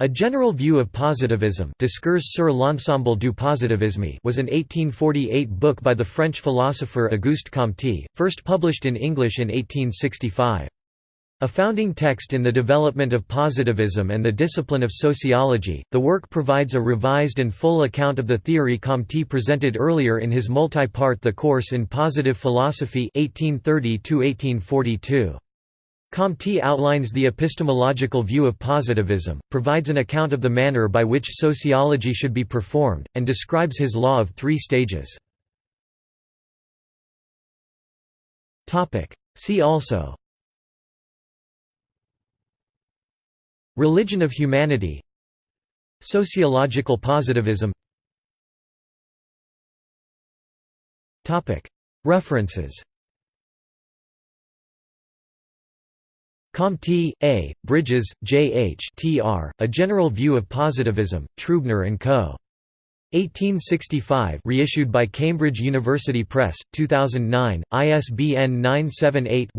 A General View of Positivism Discours sur l'ensemble du positivisme was an 1848 book by the French philosopher Auguste Comte, first published in English in 1865. A founding text in the development of positivism and the discipline of sociology, the work provides a revised and full account of the theory Comte presented earlier in his multi-part The Course in Positive Philosophy 1830 -1842. Comte outlines the epistemological view of positivism, provides an account of the manner by which sociology should be performed, and describes his law of three stages. See also. Religion of humanity. Sociological positivism. References Comte, A., Bridges, J. H. Tr., A General View of Positivism, Trubner & Co. 1865 reissued by Cambridge University Press, 2009, ISBN 978